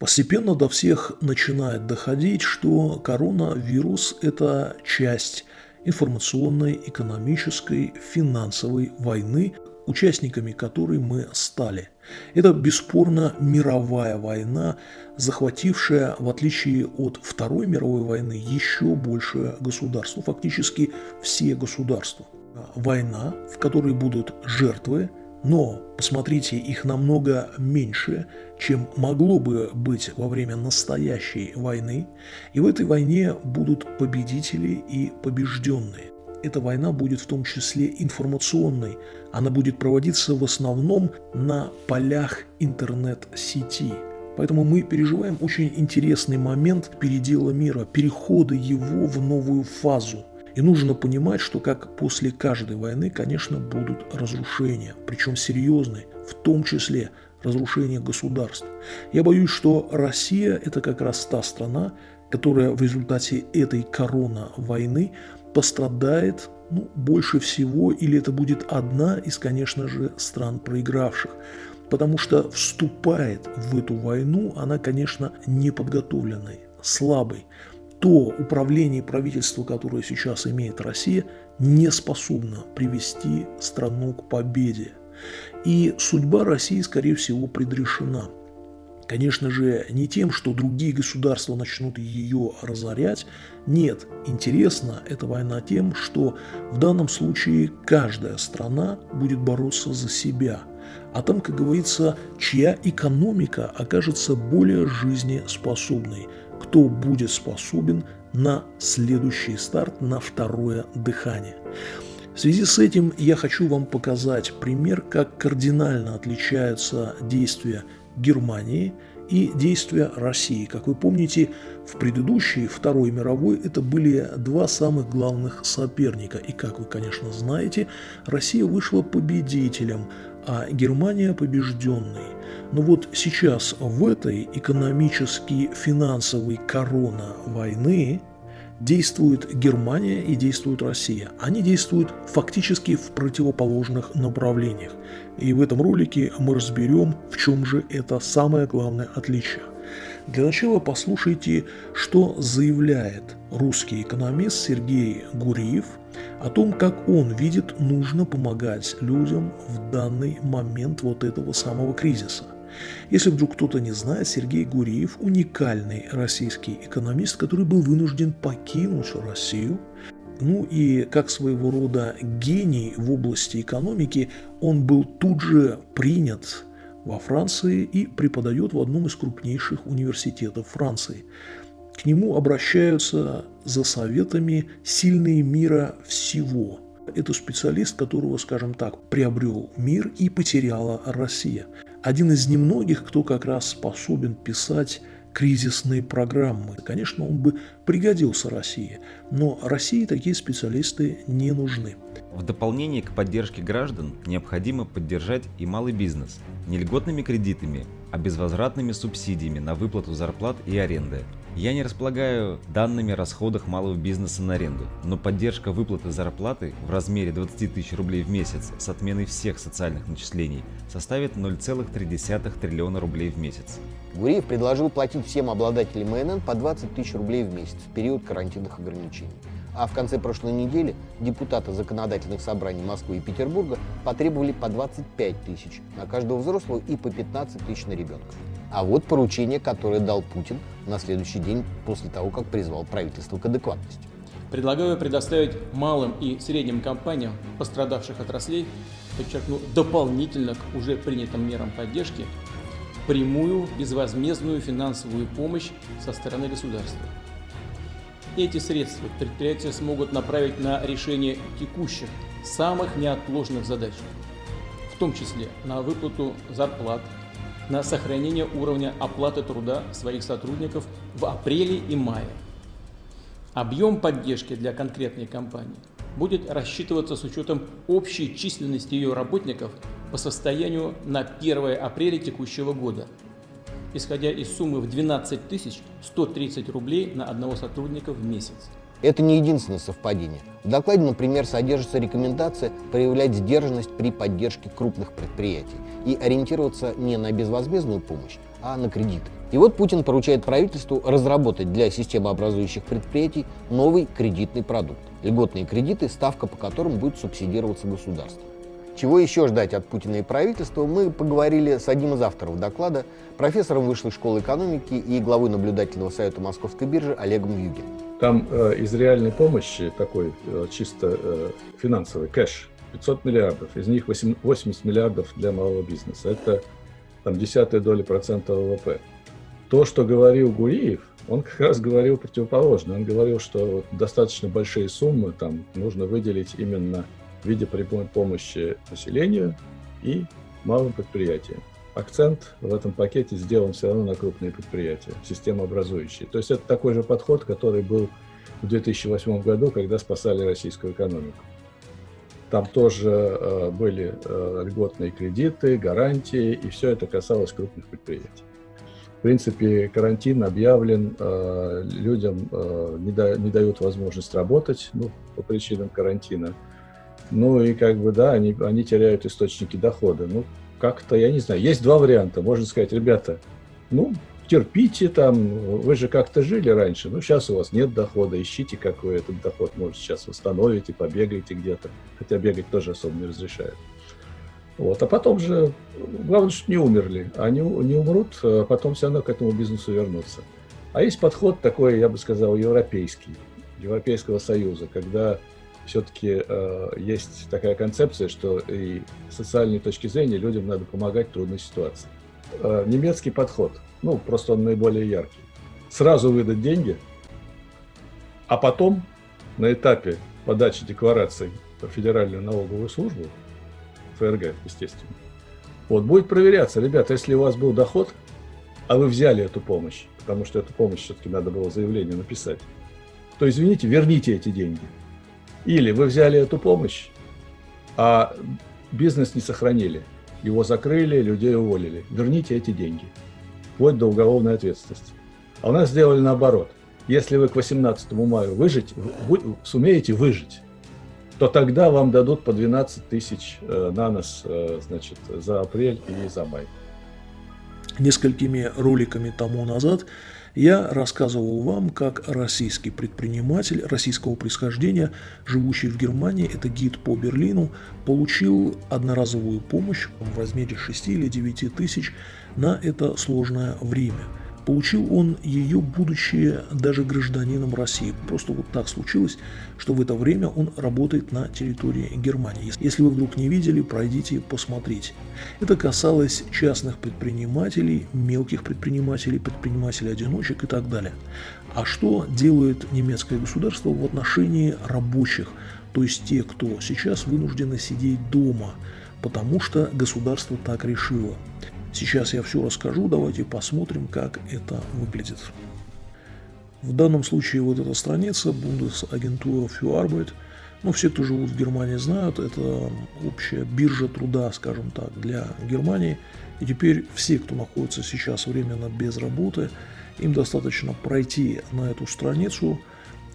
Постепенно до всех начинает доходить, что коронавирус – это часть информационной, экономической, финансовой войны, участниками которой мы стали. Это бесспорно мировая война, захватившая, в отличие от Второй мировой войны, еще больше государств, фактически все государства. Война, в которой будут жертвы, но, посмотрите, их намного меньше, чем могло бы быть во время настоящей войны, и в этой войне будут победители и побежденные. Эта война будет в том числе информационной, она будет проводиться в основном на полях интернет-сети. Поэтому мы переживаем очень интересный момент передела мира, перехода его в новую фазу. И нужно понимать, что как после каждой войны, конечно, будут разрушения, причем серьезные, в том числе разрушение государств. Я боюсь, что Россия – это как раз та страна, которая в результате этой корона-войны пострадает ну, больше всего, или это будет одна из, конечно же, стран проигравших. Потому что вступает в эту войну она, конечно, неподготовленной, слабой. То управление и которое сейчас имеет Россия, не способно привести страну к победе. И судьба России, скорее всего, предрешена. Конечно же, не тем, что другие государства начнут ее разорять. Нет, интересно эта война тем, что в данном случае каждая страна будет бороться за себя. А там, как говорится, чья экономика окажется более жизнеспособной, кто будет способен на следующий старт, на второе дыхание. В связи с этим я хочу вам показать пример, как кардинально отличаются действия Германии и действия России. Как вы помните, в предыдущей Второй мировой это были два самых главных соперника. И, как вы, конечно, знаете, Россия вышла победителем, а Германия побежденной. Но вот сейчас в этой экономически финансовой корона войны действует Германия и действует Россия. Они действуют фактически в противоположных направлениях. И в этом ролике мы разберем, в чем же это самое главное отличие. Для начала послушайте, что заявляет русский экономист Сергей Гуриев о том, как он видит, нужно помогать людям в данный момент вот этого самого кризиса – если вдруг кто-то не знает, Сергей Гуриев – уникальный российский экономист, который был вынужден покинуть Россию. Ну и как своего рода гений в области экономики, он был тут же принят во Франции и преподает в одном из крупнейших университетов Франции. К нему обращаются за советами сильные мира всего. Это специалист, которого, скажем так, приобрел мир и потеряла Россия один из немногих, кто как раз способен писать кризисные программы. Конечно, он бы пригодился России, но России такие специалисты не нужны. В дополнение к поддержке граждан необходимо поддержать и малый бизнес не льготными кредитами, а безвозвратными субсидиями на выплату зарплат и аренды. Я не располагаю данными о расходах малого бизнеса на аренду, но поддержка выплаты зарплаты в размере 20 тысяч рублей в месяц с отменой всех социальных начислений составит 0,3 триллиона рублей в месяц. Гуриев предложил платить всем обладателям МНН по 20 тысяч рублей в месяц в период карантинных ограничений. А в конце прошлой недели депутаты законодательных собраний Москвы и Петербурга потребовали по 25 тысяч на каждого взрослого и по 15 тысяч на ребенка. А вот поручение, которое дал Путин на следующий день после того, как призвал правительство к адекватности. Предлагаю предоставить малым и средним компаниям пострадавших отраслей, подчеркну, дополнительно к уже принятым мерам поддержки, прямую безвозмездную финансовую помощь со стороны государства. Эти средства предприятия смогут направить на решение текущих, самых неотложных задач, в том числе на выплату зарплат, на сохранение уровня оплаты труда своих сотрудников в апреле и мае. Объем поддержки для конкретной компании будет рассчитываться с учетом общей численности ее работников по состоянию на 1 апреля текущего года, исходя из суммы в 12 130 рублей на одного сотрудника в месяц. Это не единственное совпадение. В докладе, например, содержится рекомендация проявлять сдержанность при поддержке крупных предприятий и ориентироваться не на безвозмездную помощь, а на кредиты. И вот Путин поручает правительству разработать для системообразующих предприятий новый кредитный продукт. Льготные кредиты, ставка по которым будет субсидироваться государством. Чего еще ждать от Путина и правительства, мы поговорили с одним из авторов доклада, профессором Высшей школы экономики и главой наблюдательного совета Московской биржи Олегом Югиным. Там э, из реальной помощи такой э, чисто э, финансовый кэш 500 миллиардов, из них 8, 80 миллиардов для малого бизнеса. Это там десятая доля процента ВВП. То, что говорил Гуриев, он как раз говорил противоположно. Он говорил, что достаточно большие суммы там нужно выделить именно в виде прямой помощи населению и малым предприятиям. Акцент в этом пакете сделан все равно на крупные предприятия, системообразующие. То есть это такой же подход, который был в 2008 году, когда спасали российскую экономику. Там тоже э, были э, льготные кредиты, гарантии, и все это касалось крупных предприятий. В принципе, карантин объявлен, э, людям э, не, да, не дают возможность работать ну, по причинам карантина. Ну и как бы, да, они, они теряют источники дохода. Ну, как-то, я не знаю, есть два варианта. Можно сказать, ребята, ну, терпите там, вы же как-то жили раньше, ну, сейчас у вас нет дохода, ищите, как вы этот доход, может, сейчас восстановите, побегаете где-то, хотя бегать тоже особо не разрешают. Вот. А потом же, главное, что не умерли, они не умрут, а потом все равно к этому бизнесу вернутся. А есть подход такой, я бы сказал, европейский, Европейского Союза, когда все-таки э, есть такая концепция, что и с социальной точки зрения людям надо помогать в трудной ситуации. Э, немецкий подход, ну, просто он наиболее яркий. Сразу выдать деньги, а потом на этапе подачи деклараций в Федеральную налоговую службу, ФРГ, естественно, вот будет проверяться, ребята, если у вас был доход, а вы взяли эту помощь, потому что эту помощь все-таки надо было заявление написать, то, извините, верните эти деньги. Или вы взяли эту помощь, а бизнес не сохранили. Его закрыли, людей уволили. Верните эти деньги. Вплоть до уголовной ответственности. А у нас сделали наоборот. Если вы к 18 мая выжить, вы сумеете выжить, то тогда вам дадут по 12 тысяч э, на нос э, значит, за апрель и за май. Несколькими роликами тому назад я рассказывал вам, как российский предприниматель российского происхождения, живущий в Германии, это гид по Берлину, получил одноразовую помощь в размере 6 или 9 тысяч на это сложное время – Получил он ее, будучи даже гражданином России. Просто вот так случилось, что в это время он работает на территории Германии. Если вы вдруг не видели, пройдите, посмотрите. Это касалось частных предпринимателей, мелких предпринимателей, предпринимателей-одиночек и так далее. А что делает немецкое государство в отношении рабочих, то есть те, кто сейчас вынуждены сидеть дома, потому что государство так решило. Сейчас я все расскажу, давайте посмотрим, как это выглядит. В данном случае вот эта страница Bundesagentur für Arbeit, ну, все, кто живут в Германии, знают, это общая биржа труда, скажем так, для Германии. И теперь все, кто находится сейчас временно без работы, им достаточно пройти на эту страницу.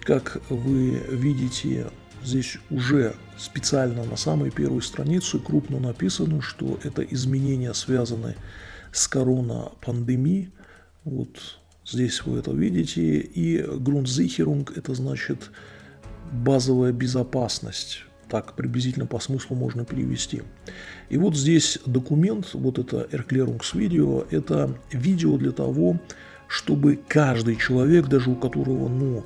Как вы видите, Здесь уже специально на самой первой странице крупно написано, что это изменения связаны с коронапандемией. Вот здесь вы это видите. И Grundsicherung – это значит базовая безопасность. Так приблизительно по смыслу можно перевести. И вот здесь документ, вот это Erklärungsvideo, это видео для того, чтобы каждый человек, даже у которого, ну,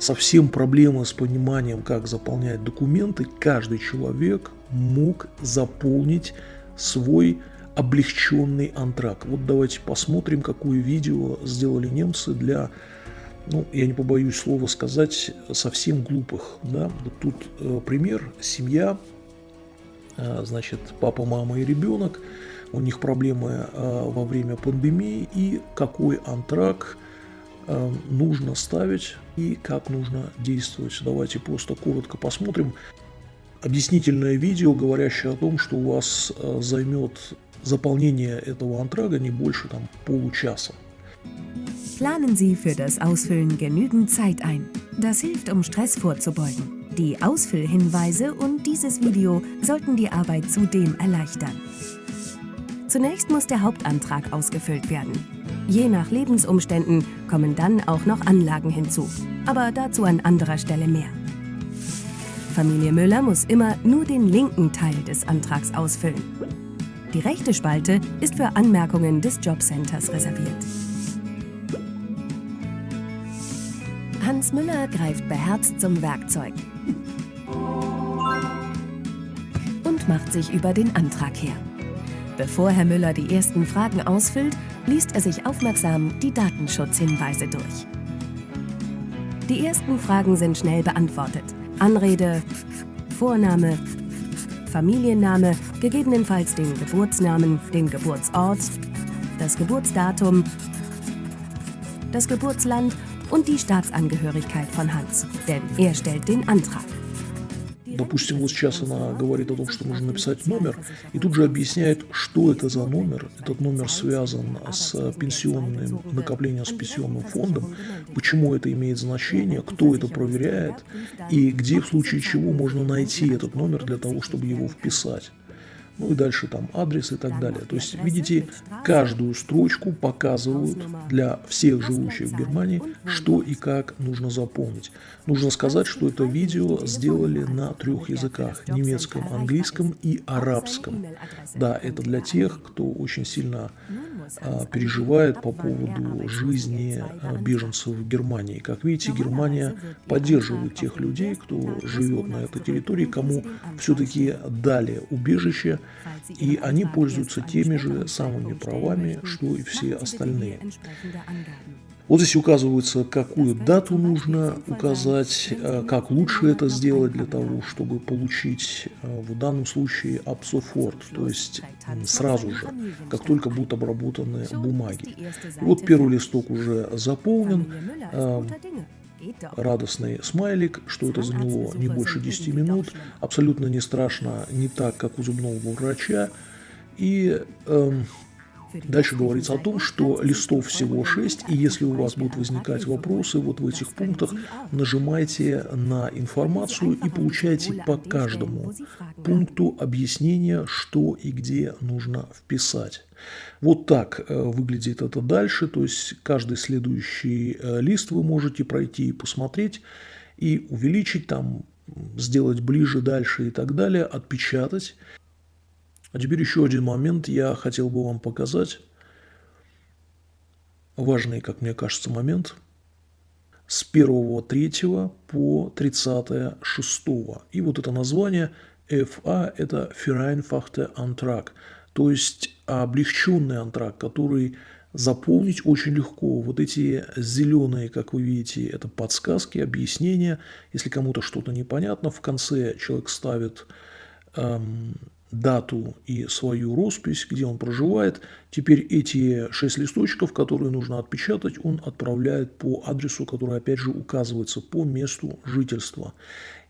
совсем проблемы с пониманием, как заполнять документы, каждый человек мог заполнить свой облегченный антрак. Вот давайте посмотрим, какое видео сделали немцы для, ну, я не побоюсь слова сказать, совсем глупых. Да? Вот тут э, пример, семья, э, значит, папа, мама и ребенок, у них проблемы э, во время пандемии и какой антрак – нужно ставить и как нужно действовать. Давайте просто коротко посмотрим. Объяснительное видео, говорящее о том, что у вас э, займет заполнение этого антрага не больше там, получаса. Planen Sie für das Ausfüllen genügend Zeit ein. Das hilft, um Stress vorzubeugen. Die Ausfüllhinweise und dieses Video sollten die Arbeit zudem erleichtern. Zunächst muss der Hauptantrag ausgefüllt werden. Je nach Lebensumständen kommen dann auch noch Anlagen hinzu. Aber dazu an anderer Stelle mehr. Familie Müller muss immer nur den linken Teil des Antrags ausfüllen. Die rechte Spalte ist für Anmerkungen des Jobcenters reserviert. Hans Müller greift beherzt zum Werkzeug und macht sich über den Antrag her. Bevor Herr Müller die ersten Fragen ausfüllt, liest er sich aufmerksam die Datenschutzhinweise durch. Die ersten Fragen sind schnell beantwortet. Anrede, Vorname, Familienname, gegebenenfalls den Geburtsnamen, den Geburtsort, das Geburtsdatum, das Geburtsland und die Staatsangehörigkeit von Hans, denn er stellt den Antrag. Допустим, вот сейчас она говорит о том, что нужно написать номер, и тут же объясняет, что это за номер. Этот номер связан с пенсионным накоплением, с пенсионным фондом, почему это имеет значение, кто это проверяет, и где в случае чего можно найти этот номер для того, чтобы его вписать ну и дальше там адрес и так далее. То есть, видите, каждую строчку показывают для всех живущих в Германии, что и как нужно заполнить. Нужно сказать, что это видео сделали на трех языках – немецком, английском и арабском. Да, это для тех, кто очень сильно а, переживает по поводу жизни а, беженцев в Германии. Как видите, Германия поддерживает тех людей, кто живет на этой территории, кому все-таки дали убежище, и они пользуются теми же самыми правами, что и все остальные. Вот здесь указывается, какую дату нужно указать, э, как лучше это сделать для того, чтобы получить э, в данном случае абсофорт, то есть сразу же, как только будут обработаны бумаги. Вот первый листок уже заполнен, э, радостный смайлик, что это заняло не больше 10 минут, абсолютно не страшно, не так, как у зубного врача. И эм, Дальше говорится о том, что листов всего 6, и если у вас будут возникать вопросы вот в этих пунктах, нажимайте на информацию и получайте по каждому пункту объяснение, что и где нужно вписать. Вот так э, выглядит это дальше, то есть каждый следующий э, лист вы можете пройти и посмотреть, и увеличить там, сделать ближе, дальше и так далее, отпечатать. А теперь еще один момент я хотел бы вам показать. Важный, как мне кажется, момент. С 1.3 по 30.6. И вот это название FA – это Vereinfachte Antrag, то есть облегченный антрак, который заполнить очень легко. Вот эти зеленые, как вы видите, это подсказки, объяснения. Если кому-то что-то непонятно, в конце человек ставит эм, дату и свою роспись, где он проживает. Теперь эти шесть листочков, которые нужно отпечатать, он отправляет по адресу, который опять же указывается по месту жительства.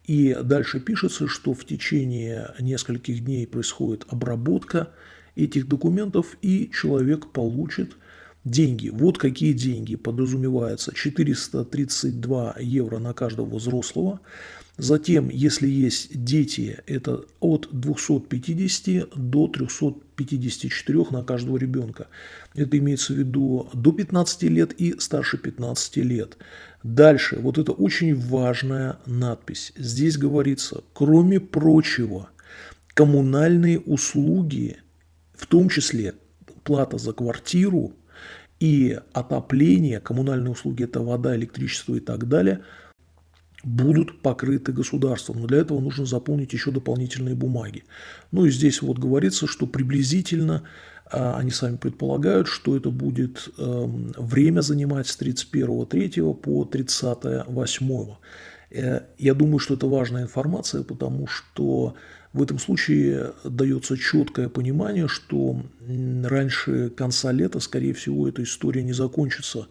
И дальше пишется, что в течение нескольких дней происходит обработка этих документов, и человек получит деньги. Вот какие деньги подразумеваются. 432 евро на каждого взрослого. Затем, если есть дети, это от 250 до 354 на каждого ребенка. Это имеется в виду до 15 лет и старше 15 лет. Дальше, вот это очень важная надпись. Здесь говорится, кроме прочего, коммунальные услуги, в том числе плата за квартиру и отопление, коммунальные услуги – это вода, электричество и так далее – будут покрыты государством. Но для этого нужно заполнить еще дополнительные бумаги. Ну и здесь вот говорится, что приблизительно а, они сами предполагают, что это будет эм, время занимать с 31.3 по 30.8. Э, я думаю, что это важная информация, потому что в этом случае дается четкое понимание, что раньше конца лета, скорее всего, эта история не закончится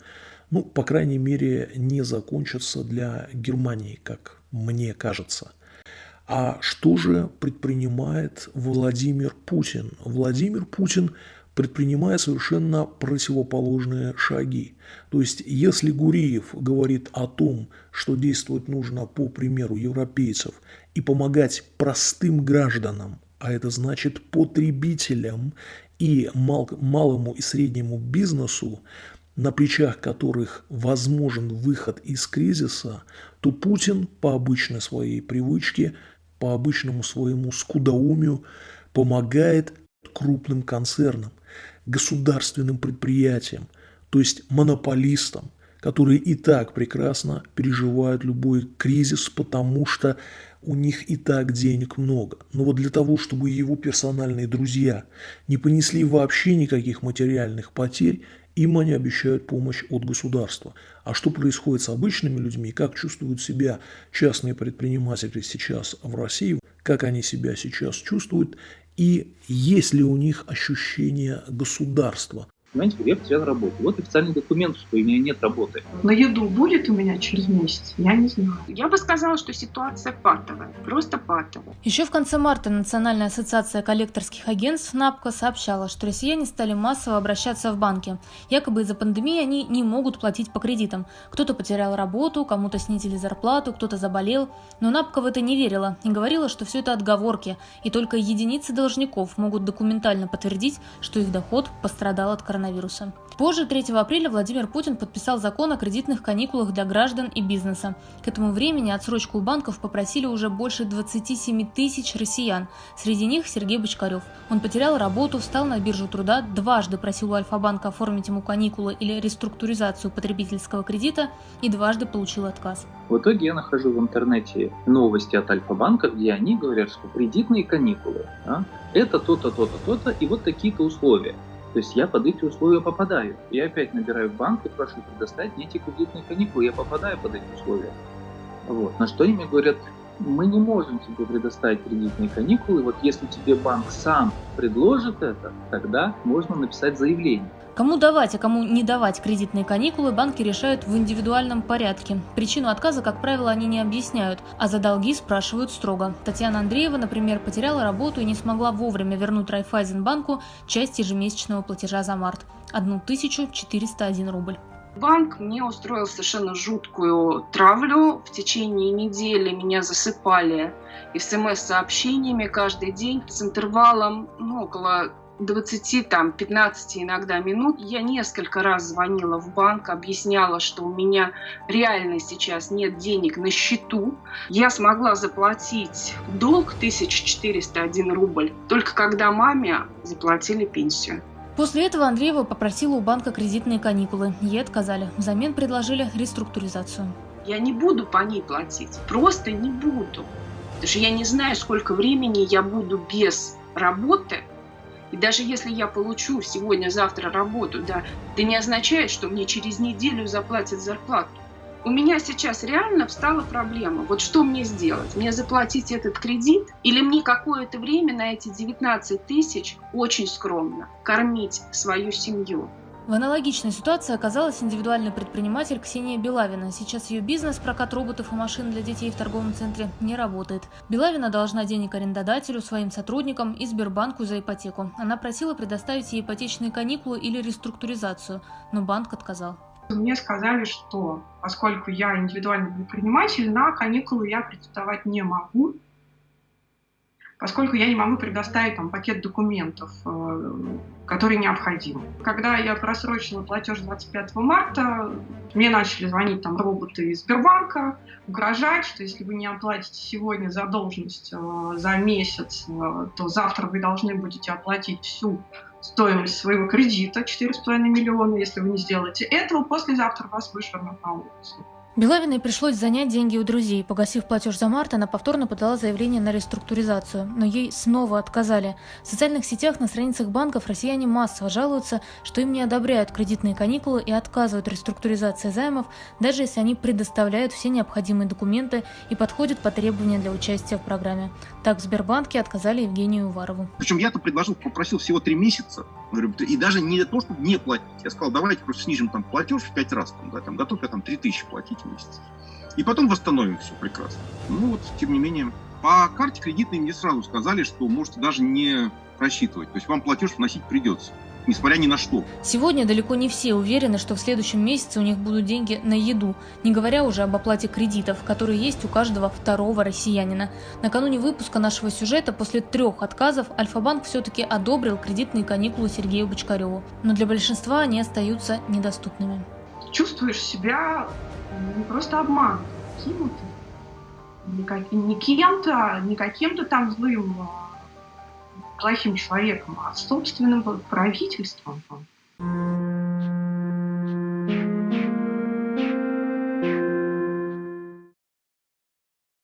ну, по крайней мере, не закончатся для Германии, как мне кажется. А что же предпринимает Владимир Путин? Владимир Путин предпринимает совершенно противоположные шаги. То есть, если Гуриев говорит о том, что действовать нужно по примеру европейцев и помогать простым гражданам, а это значит потребителям, и мал, малому и среднему бизнесу, на плечах которых возможен выход из кризиса, то Путин по обычной своей привычке, по обычному своему скудоумию помогает крупным концернам, государственным предприятиям, то есть монополистам, которые и так прекрасно переживают любой кризис, потому что у них и так денег много. Но вот для того, чтобы его персональные друзья не понесли вообще никаких материальных потерь, им они обещают помощь от государства. А что происходит с обычными людьми, как чувствуют себя частные предприниматели сейчас в России, как они себя сейчас чувствуют, и есть ли у них ощущение государства, Понимаете, я потерял работу. Вот официальный документ, что у меня нет работы. На еду будет у меня через месяц? Я не знаю. Я бы сказала, что ситуация патовая, просто патовая. Еще в конце марта Национальная ассоциация коллекторских агентств НАПКО сообщала, что россияне стали массово обращаться в банки. Якобы из-за пандемии они не могут платить по кредитам. Кто-то потерял работу, кому-то снизили зарплату, кто-то заболел. Но НАПКО в это не верила и говорила, что все это отговорки, и только единицы должников могут документально подтвердить, что их доход пострадал от коронавируса коронавируса. Позже, 3 апреля, Владимир Путин подписал закон о кредитных каникулах для граждан и бизнеса. К этому времени отсрочку у банков попросили уже больше 27 тысяч россиян. Среди них Сергей Бочкарев. Он потерял работу, встал на биржу труда, дважды просил у Альфа-банка оформить ему каникулы или реструктуризацию потребительского кредита и дважды получил отказ. В итоге я нахожу в интернете новости от Альфа-банка, где они говорят, что кредитные каникулы а, это то-то, то-то, то-то и вот такие-то условия. То есть я под эти условия попадаю. Я опять набираю в банк и прошу предоставить мне эти кредитные каникулы. Я попадаю под эти условия. Вот. На что они мне говорят, мы не можем тебе предоставить кредитные каникулы. Вот если тебе банк сам предложит это, тогда можно написать заявление. Кому давать, а кому не давать кредитные каникулы, банки решают в индивидуальном порядке. Причину отказа, как правило, они не объясняют, а за долги спрашивают строго. Татьяна Андреева, например, потеряла работу и не смогла вовремя вернуть Райфайзенбанку часть ежемесячного платежа за март – 1401 рубль. Банк мне устроил совершенно жуткую травлю. В течение недели меня засыпали смс-сообщениями каждый день с интервалом ну, около 20, там, 15 иногда минут. Я несколько раз звонила в банк, объясняла, что у меня реально сейчас нет денег на счету. Я смогла заплатить долг 1401 рубль, только когда маме заплатили пенсию. После этого Андреева попросила у банка кредитные каникулы. Ей отказали. Взамен предложили реструктуризацию. Я не буду по ней платить. Просто не буду. Потому что я не знаю, сколько времени я буду без работы и даже если я получу сегодня-завтра работу, да, это не означает, что мне через неделю заплатят зарплату. У меня сейчас реально встала проблема. Вот что мне сделать? Мне заплатить этот кредит или мне какое-то время на эти 19 тысяч очень скромно кормить свою семью? В аналогичной ситуации оказалась индивидуальный предприниматель Ксения Белавина. Сейчас ее бизнес, прокат роботов и машин для детей в торговом центре, не работает. Белавина должна денег арендодателю, своим сотрудникам и Сбербанку за ипотеку. Она просила предоставить ей ипотечные каникулы или реструктуризацию, но банк отказал. Мне сказали, что поскольку я индивидуальный предприниматель, на каникулы я претендовать не могу, поскольку я не могу предоставить там пакет документов, э, который необходим. Когда я просрочила платеж 25 марта, мне начали звонить там роботы из Сбербанка, угрожать, что если вы не оплатите сегодня задолженность э, за месяц, э, то завтра вы должны будете оплатить всю стоимость своего кредита, 4,5 миллиона, если вы не сделаете этого, послезавтра вас вышвырнут на улицу. Белавиной пришлось занять деньги у друзей. Погасив платеж за март, она повторно подала заявление на реструктуризацию, но ей снова отказали. В социальных сетях на страницах банков россияне массово жалуются, что им не одобряют кредитные каникулы и отказывают реструктуризации займов, даже если они предоставляют все необходимые документы и подходят по требованиям для участия в программе. Так в Сбербанке отказали Евгению Уварову. Причем я-то предложил, попросил всего три месяца, и даже не то, чтобы не платить. Я сказал, давайте просто снижим там платеж в пять раз, там, да, там, готов я там три тысячи платить месяц. И потом восстановим все прекрасно. Ну вот, тем не менее, по карте кредитной мне сразу сказали, что можете даже не рассчитывать. То есть вам платеж вносить придется. несмотря ни на что. Сегодня далеко не все уверены, что в следующем месяце у них будут деньги на еду, не говоря уже об оплате кредитов, которые есть у каждого второго россиянина. Накануне выпуска нашего сюжета после трех отказов Альфа-банк все-таки одобрил кредитные каникулы Сергею Бочкареву, но для большинства они остаются недоступными. Чувствуешь себя не просто обман, кинутым, не кем-то, не каким-то там злым плохим человеком, а собственным правительством.